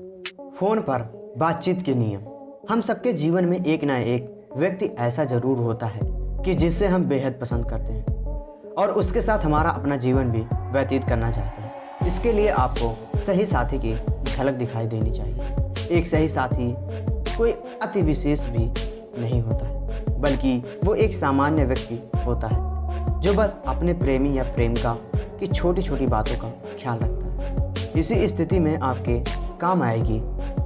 Phone पर बातचीत के नियम। हम सबके जीवन में एक ना एक व्यक्ति ऐसा ज़रूर होता है कि जिससे हम बेहद पसंद करते हैं और उसके साथ हमारा अपना जीवन भी व्यतीत करना चाहते हैं। इसके लिए आपको सही साथी की झलक दिखाई देनी चाहिए। एक सही साथी कोई अति विशेष भी नहीं होता है, बल्कि वो एक सामान्य व्यक्ति होता है, जो बस अपने प्रेमी या प्रेमिका की छोटी छोटी बातों का ख्याल रखता है। इसी स्थिति में आपके काम आएगी।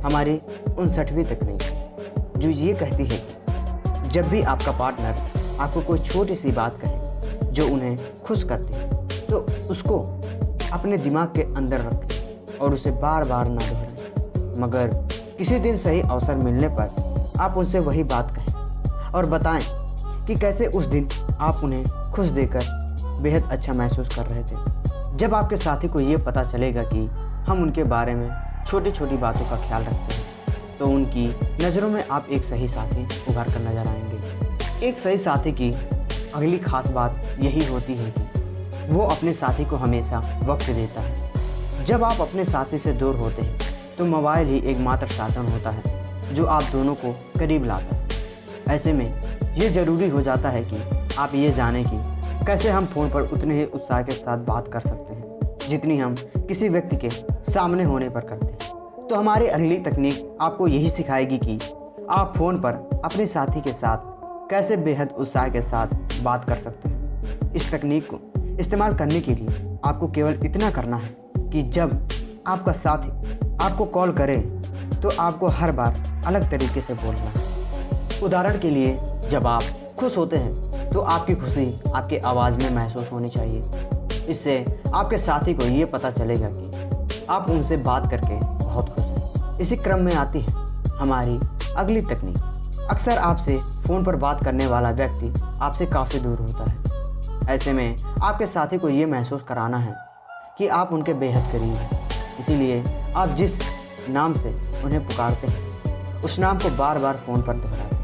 हमारी उनसठवीं तकनीक जो ये कहती है कि जब भी आपका पार्टनर आपको कोई छोटी सी बात कहे, जो उन्हें खुश करती है तो उसको अपने दिमाग के अंदर रखें और उसे बार बार ना दोहराएँ। मगर किसी दिन सही अवसर मिलने पर आप उनसे वही बात कहें और बताएँ कि कैसे उस दिन आप उन्हें खुश देकर बेहद अच्छा महसूस कर रहे थे। जब आपके साथी को ये पता चलेगा कि हम उनके बारे में छोटी छोटी बातों का ख्याल रखते हैं। तो उनकी नज़रों में आप एक सही साथी उभर कर नज़र आएँगे। एक सही साथी की अगली खास बात यही होती है कि वो अपने साथी को हमेशा वक्त देता है। जब आप अपने साथी से दूर होते हैं तो मोबाइल ही एकमात्र साधन होता है, जो आप दोनों को करीब लाता है। ऐसे में ये ज़रूरी हो जाता है कि आप ये जानें कि कैसे हम फ़ोन पर उतने ही उत्साह के साथ बात कर सकते हैं। जितनी हम किसी व्यक्ति के सामने होने पर करते हैं। तो हमारी अगली तकनीक आपको यही सिखाएगी कि आप फ़ोन पर अपने साथी के साथ कैसे बेहद उत्साह के साथ बात कर सकते हैं। इस तकनीक को इस्तेमाल करने के लिए आपको केवल इतना करना है कि जब आपका साथी आपको कॉल करे तो आपको हर बार अलग तरीके से बोलना है। उदाहरण के लिए, जब आप खुश होते हैं तो आपकी खुशी आपकी आवाज़ में महसूस होनी चाहिए। इससे आपके साथी को ये पता चलेगा कि आप उनसे बात करके बहुत खुश हैं। इसी क्रम में आती है हमारी अगली तकनीक। अक्सर आपसे फ़ोन पर बात करने वाला व्यक्ति आपसे काफ़ी दूर होता है। ऐसे में आपके साथी को ये महसूस कराना है कि आप उनके बेहद करीब हैं। इसीलिए आप जिस नाम से उन्हें पुकारते हैं, उस नाम को बार बार फ़ोन पर दोहराते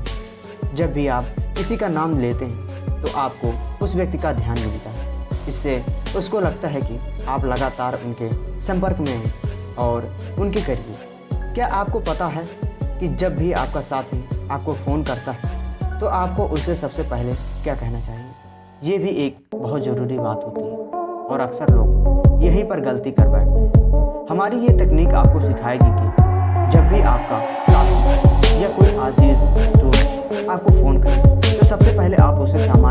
हैं। जब भी आप किसी का नाम लेते हैं तो आपको उस व्यक्ति का ध्यान मिलता है इससे उसको लगता है कि आप लगातार उनके संपर्क में हैं और उनके करिए क्या आपको पता है कि जब भी आपका साथी आपको फ़ोन करता है तो आपको उससे सबसे पहले क्या कहना चाहिए? ये भी एक बहुत ज़रूरी बात होती है और अक्सर लोग यहीं पर गलती कर बैठते हैं। हमारी ये तकनीक आपको सिखाएगी कि जब भी आपका साथी या कोई आजीज़ दोस्त आपको फ़ोन करे तो सबसे पहले आप उसे सामान्य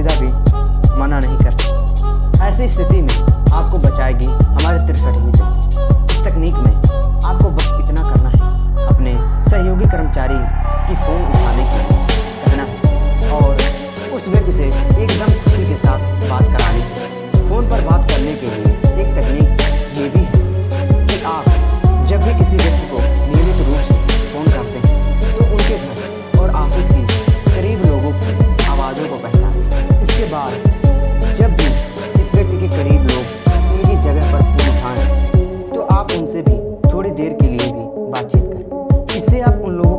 सीधा भी मना नहीं कर ऐसी स्थिति में आपको बचाएगी हमारे तिरसठ मीटर। इस तकनीक में आपको बस इतना करना है। अपने सहयोगी कर्मचारी की फ़ोन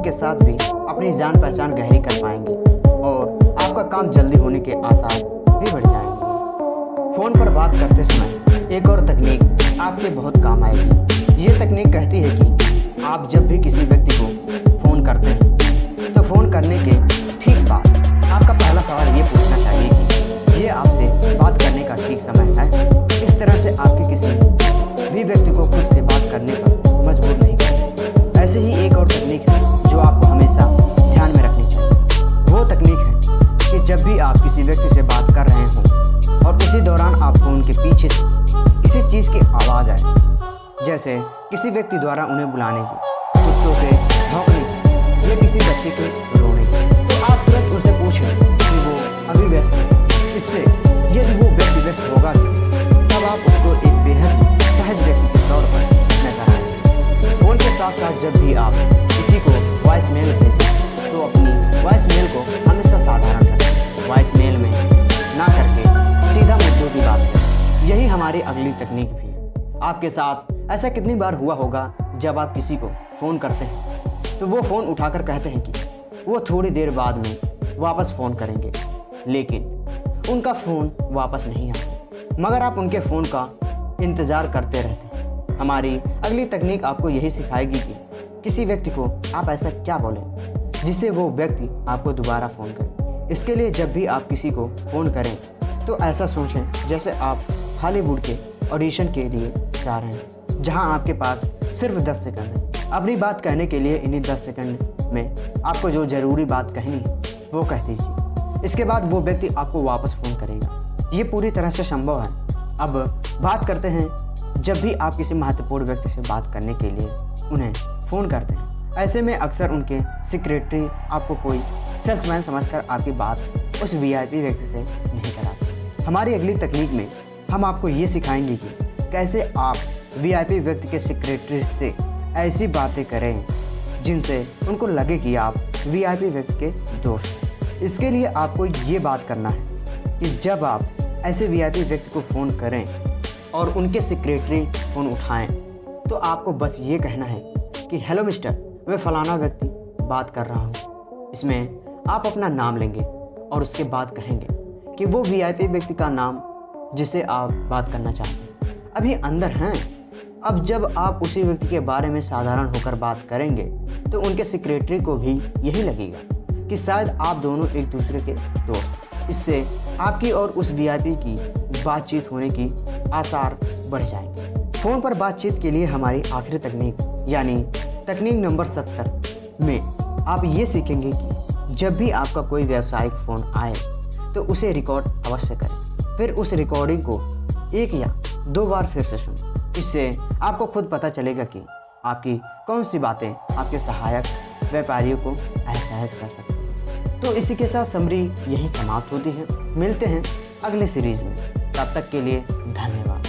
लोगों के साथ भी अपनी जान पहचान गहरी कर पाएँगे और आपका काम जल्दी होने के आसार भी बढ़ जाएँगे। फ़ोन पर बात करते समय एक और तकनीक आपके बहुत काम आएगी। ये तकनीक कहती है कि आप जब भी किसी व्यक्ति को फ़ोन करते हैं तो फ़ोन करने के ठीक बाद आपका पहला सवाल ये पूछना चाहिए कि ये आपसे बात करने का ठीक समय है? इस तरह से आपके किसी भी व्यक्ति को खुद से बात करने पर मजबूर नहीं करते। ऐसे ही एक और तकनीक है आप किसी व्यक्ति से बात कर रहे हों और उसी दौरान आपको उनके पीछे किसी चीज़ की आवाज़ आए, जैसे किसी व्यक्ति द्वारा उन्हें बुलाने की, कुत्तों के भौंकने की या किसी बच्चे के रोने की। तो आप तुरंत उनसे पूछें कि वो अभी व्यस्त है। इससे यदि वो व्यक्ति व्यस्त होगा तब आप उसको एक बेहद सहज व्यक्ति के तौर पर नज़र आए। जब भी आप हमारी अगली तकनीक भी आपके साथ ऐसा कितनी बार हुआ होगा जब आप किसी को फ़ोन करते हैं? तो वो फ़ोन उठाकर कहते हैं कि वो थोड़ी देर बाद में वापस फ़ोन करेंगे, लेकिन उनका फ़ोन वापस नहीं आता। मगर आप उनके फ़ोन का इंतज़ार करते रहते हैं। हमारी अगली तकनीक आपको यही सिखाएगी कि किसी व्यक्ति को आप ऐसा क्या बोलें जिसे वो व्यक्ति आपको दोबारा फ़ोन करे। इसके लिए जब भी आप किसी को फ़ोन करें तो ऐसा सोचें जैसे आप हॉलीवुड के ऑडिशन के लिए रहे हैं, जहाँ आपके पास सिर्फ़ 10 सेकंड है। अपनी बात कहने के लिए इन्हीं 10 सेकंड में आपको जो ज़रूरी बात कहनी है वो कह दीजिए। इसके बाद वो व्यक्ति आपको वापस फ़ोन करेगा। ये पूरी तरह से संभव है। अब बात करते हैं, जब भी आप किसी महत्वपूर्ण व्यक्ति से बात करने के लिए उन्हें फ़ोन करते हैं, ऐसे में अक्सर उनके सेक्रेटरी आपको कोई सेल्समैन समझकर आपकी बात उस वीआईपी व्यक्ति से नहीं कराते। हमारी अगली तकनीक में हम आपको ये सिखाएँगे कि कैसे आप वीआईपी व्यक्ति के सेक्रेटरी से ऐसी बातें करें, जिनसे उनको लगे कि आप वीआईपी व्यक्ति के दोस्त इसके लिए आपको ये बात करना है कि जब आप ऐसे वीआईपी व्यक्ति को फ़ोन करें और उनके सेक्रेटरी फ़ोन उठाएँ तो आपको बस ये कहना है कि, हेलो मिस्टर, मैं फ़लाना व्यक्ति बात कर रहा हूँ। इसमें आप अपना नाम लेंगे और उसके बाद कहेंगे कि वो वीआईपी व्यक्ति का नाम जिसे आप बात करना चाहते हैं। अभी अंदर हैं। अब जब आप उसी व्यक्ति के बारे में साधारण होकर बात करेंगे तो उनके सेक्रेटरी को भी यही लगेगा कि शायद आप दोनों एक दूसरे के दोस्त इससे आपकी और उस वीआईपी की बातचीत होने की आसार बढ़ जाएँगे। फ़ोन पर बातचीत के लिए हमारी आखिरी तकनीक, यानी तकनीक नंबर सत्तर में आप ये सीखेंगे कि जब भी आपका कोई व्यावसायिक फ़ोन आए तो उसे रिकॉर्ड अवश्य करें। फिर उस रिकॉर्डिंग को एक या दो बार फिर से सुनें। इससे आपको खुद पता चलेगा कि आपकी कौन सी बातें आपके सहायक व्यापारियों को एहसास कर सकते हैं। तो इसी के साथ समरी यही समाप्त होती है। मिलते हैं अगले सीरीज़ में। तब तक के लिए धन्यवाद।